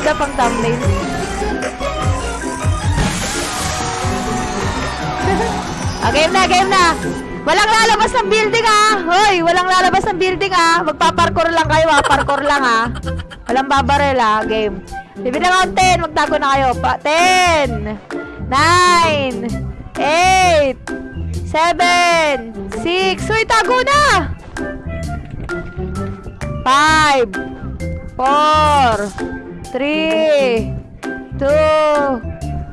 ang ganda pang thumbnail. ah, game na, game na. Walang lalabas ng building ah. Hoy, walang lalabas ng building ah. Magpa-parkour lang kayo ah. Parkour lang ah. Walang babarel ah. Game. Bibigyan ako 10. Magtago na kayo. Pa 10. 9. 8. 7. 6. Uy, tago na. 5. 4. 3. 2.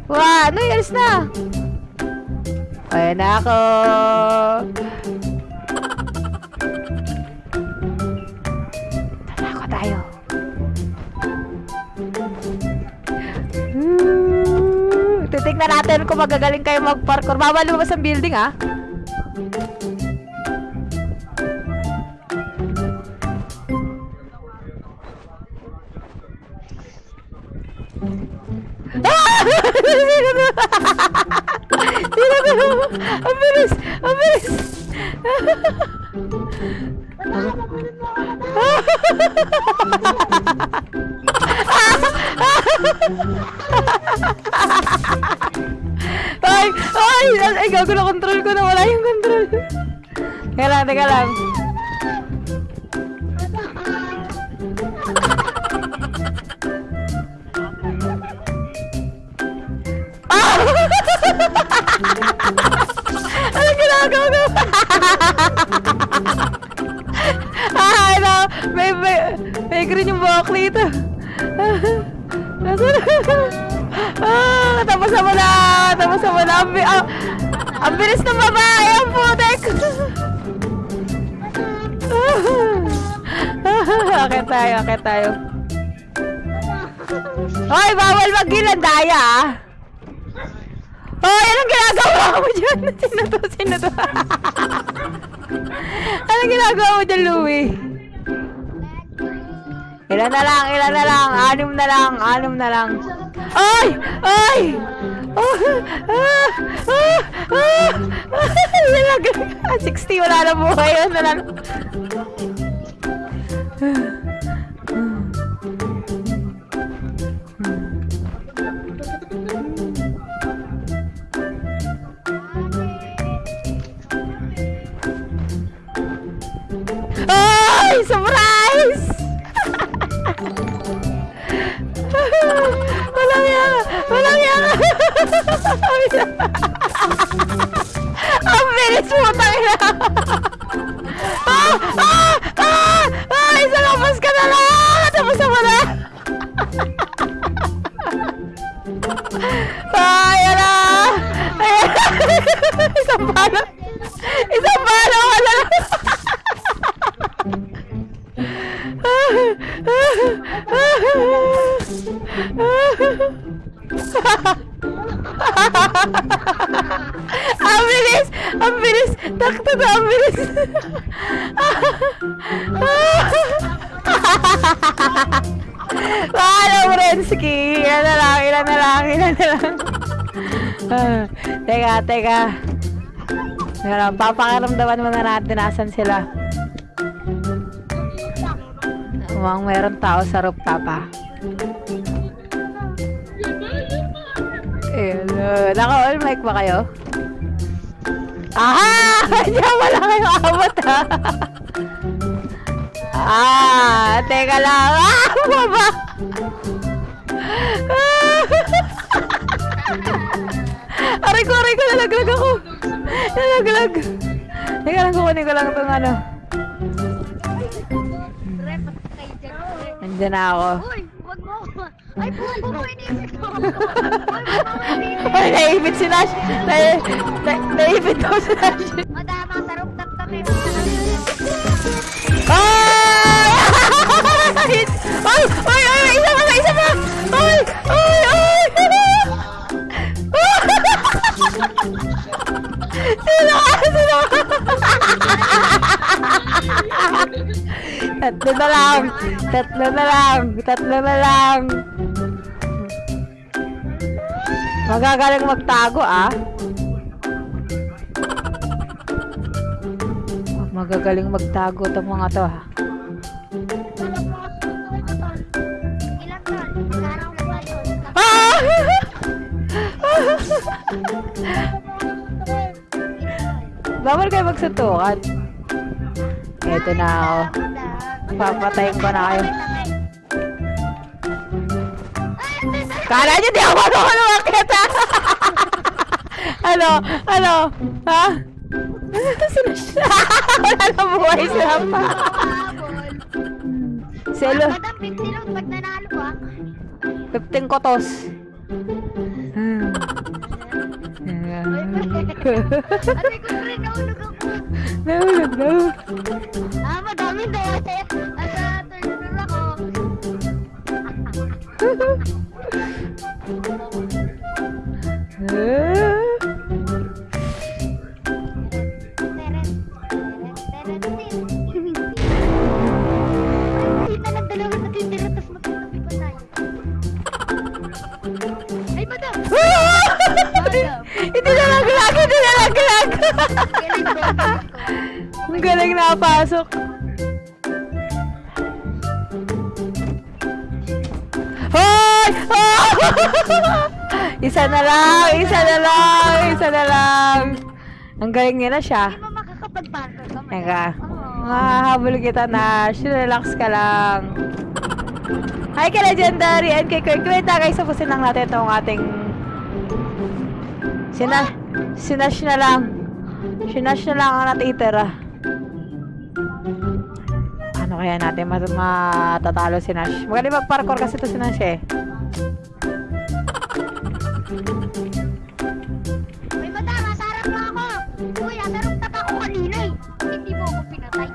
1. Uy, alis na. Ayan na ako. Tara ako tayo. Woo! Titignan natin kung magagaling kayo mag-parkour. Bawal lumabas ang building. Ah! Sino to? Ang bilis! Ang bilis! ay! Ay! Ay! Gago na control ko na. Wala yung control. Teka lang, teka lang. Ginagawa ko? ah, ano? May, may, may green yung buhok dito. Nasaan? ah, tapos na wala. Tapos na wala. Ang, bi- ah, ang bilis ng babae. Ang putek. akit tayo, akit tayo. Hoy, bawal magginandaya ah. Ginagawa mo dyan? Sino to? Sino to? anong ginagawa mo dyan, Louie? Ilan na lang, ilan na lang, anim na lang, anim na lang. Ay! Ay! Oh, ah, ah, ah, ah, 60, wala na buhay. Wala na. Surprise! Walang yan! Walang yan! Ang bilis mo tayo! ah! Ah! Ah! Ah! Isa labas ka na lang! Tapos na wala! Ay, ala! Ay, balo! Ang bilis! Ang bilis! Takto na, ang bilis! Paano, Brensky? Ilan na lang, ilan na lang, ilan na lang. Ah, teka, teka. Teka lang, papakiramdaman muna natin nasan sila. Mukhang mayroong tao sa rooftop ah. Hello. Naka-all mic ba kayo? Ah! Diyan wala kayong abot ha. Ah! Teka lang. Ah! Baba! Aray ko, aray ko. Nalaglag ako. Nalaglag. Teka lang, kukunin ko lang itong ano. Nandiyan na ako. Uy. Ay, po, po, iniisip ko. Ay, naipit si Nash. Na, na, naipit daw si Nash. Madama sa rooftop kami. Tatlo na lang. Tatlo na lang. Magagaling magtago, ah. Magagaling magtago itong mga to, ha. Ah! ah! Bawal kayo magsutukan. Ito na ako. Oh. Papatayin ko na kayo. Kala niyo di ako marunong umakyat ha? ano? Ano? Ha? Sino siya? Wala na buhay sila pa. Selo. Madam, 50 lang pag nanalo ah. 15 kotos. Hmm. Nahulog. Nahulog, nahulog. Ah, madaming daya sa'yo. Asa, turn ako. Teret. Kita lang dalawa natitira, tas magkatabi pa tayo. Ay, madam! Madam! Hoy! Oh! isa na lang, isa na lang, isa na lang. Ang galing niya na siya. Hindi mo makakapag-parker ka. Teka. Mahahabol kita na. Relax ka lang. Hi kay Legendary and kay Kirk. Wait na guys, tapusin lang natin itong ating... Sina... Sinash na lang. Sinash na lang ang natitira. Ano kaya natin mat matatalo si Nash? Magaling mag-parkour kasi to si Nash eh. May bata, nasa harap na! Uy, nasa rooftop ako kanina eh! Hindi mo ako pinatay.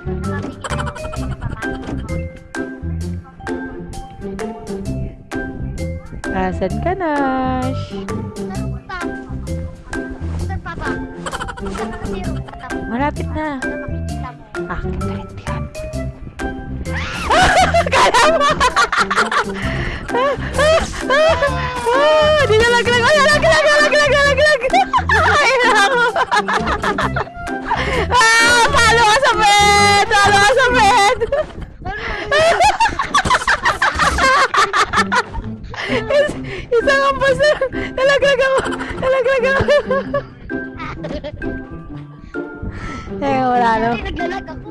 Asan ka, Nash? Malapit na. Ah, 30 yan. Kala mo! Ah, Di na laglag! Ay, laglag! Laglag! Laglag! Ay, nako! Ah, talo ka sa bed! Talo ka sa bed! Is- Isang ampas na! Nalaglag ako! Nalaglag ako! Eh, wala no. Ay, naglalag ako.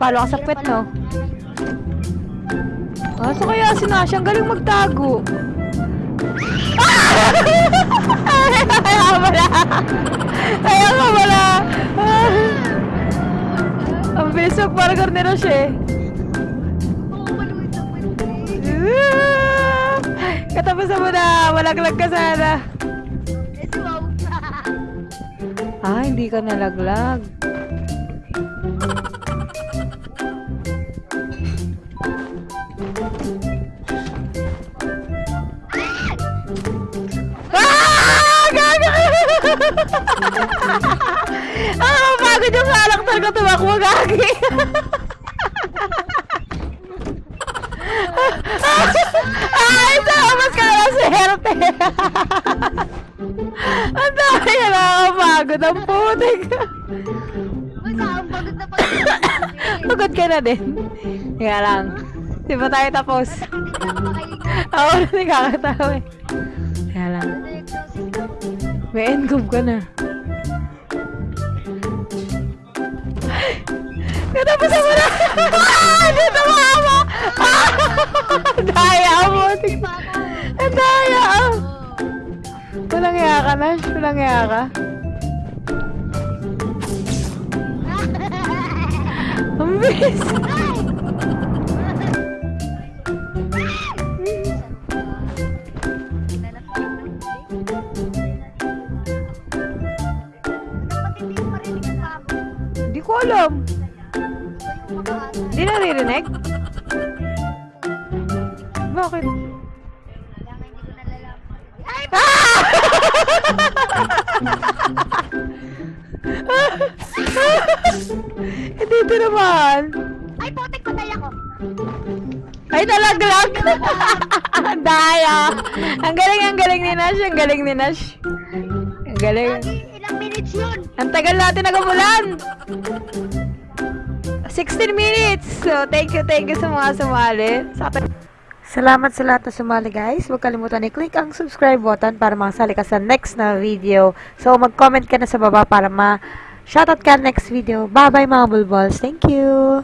Napalo ka sa puwet, no? Ah, so kaya si Nasha, ang galing magtago. Kaya ka pala. Kaya ka pala. Ah. Ang bilis mag-parkour ni Roche eh. Oo, maluwit ang puwet. Ah. Katapusan mo na. Malaglag ka sana. Eh. Ah, hindi ka nalaglag. Ah, mapagod yung karakter ko tumakbo, gagi. Ay, mas ka na swerte. Ang dami na nakakapagod ang putik. Pagod na pagod. Pagod ka na din. Kaya lang. Di ba tayo tapos? Na nakakatawa eh. Kaya lang. Ako. May engulf ka na. Katapos mo na! Mo ako! Daya mo! Ako? Ang daya! Walang iya ka, Nash. Walang iya ka. Ang bilis! Alam. Hindi naririnig? Bakit? Hindi ito naman. Ay, potek patay ako. Ay, nalaglag! Ang Daya! Ang galing, ang galing ni Nash, ang galing ni Nash. Ang galing. Minutes yun? Ang tagal natin nagamulan! 16 minutes! So, thank you, thank you sa mga sumali. Sa Salamat sa lahat na sumali guys. Huwag kalimutan i-click ang subscribe button para makasali ka sa next na video. So mag-comment ka na sa baba para ma-shoutout ka next video. Bye bye mga bulbols. Thank you!